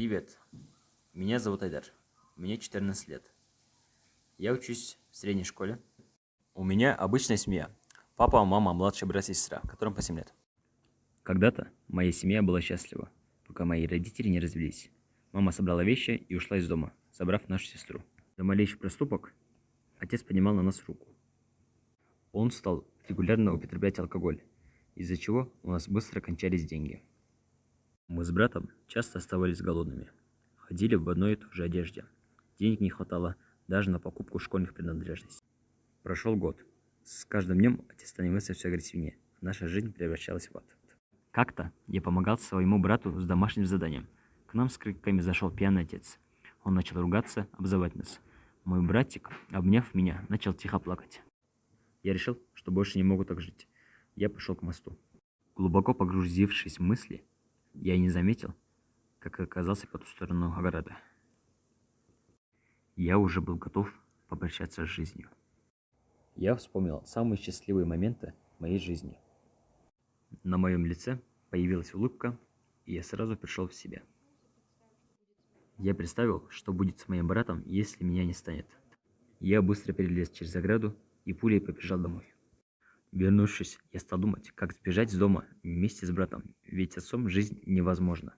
Привет, меня зовут Айдар, мне 14 лет. Я учусь в средней школе. У меня обычная семья. Папа, мама, младший брат и сестра, которым по 7 лет. Когда-то моя семья была счастлива, пока мои родители не развелись. Мама собрала вещи и ушла из дома, собрав нашу сестру. За малейший проступок отец поднимал на нас руку. Он стал регулярно употреблять алкоголь, из-за чего у нас быстро кончались деньги. Мы с братом часто оставались голодными. Ходили в одной и той же одежде. Денег не хватало даже на покупку школьных принадлежностей. Прошел год. С каждым днем отец становился все агрессивнее. Наша жизнь превращалась в ад. Как-то я помогал своему брату с домашним заданием. К нам с криками зашел пьяный отец. Он начал ругаться, обзывать нас. Мой братик, обняв меня, начал тихо плакать. Я решил, что больше не могу так жить. Я пошел к мосту. Глубоко погрузившись в мысли, я не заметил, как оказался по ту сторону ограды. Я уже был готов попрощаться с жизнью. Я вспомнил самые счастливые моменты моей жизни. На моем лице появилась улыбка, и я сразу пришел в себя. Я представил, что будет с моим братом, если меня не станет. Я быстро перелез через ограду и пулей побежал домой. Вернувшись, я стал думать, как сбежать из дома вместе с братом, ведь отцом жизнь невозможна.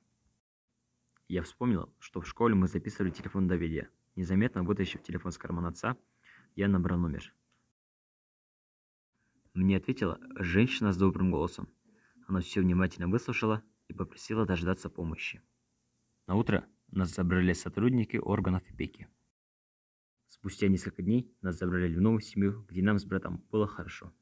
Я вспомнил, что в школе мы записывали телефон Давида. Незаметно вытащив телефон с кармана отца, я набрал номер. Мне ответила женщина с добрым голосом. Она все внимательно выслушала и попросила дождаться помощи. На утро нас забрали сотрудники органов опеки. Спустя несколько дней нас забрали в новую семью, где нам с братом было хорошо.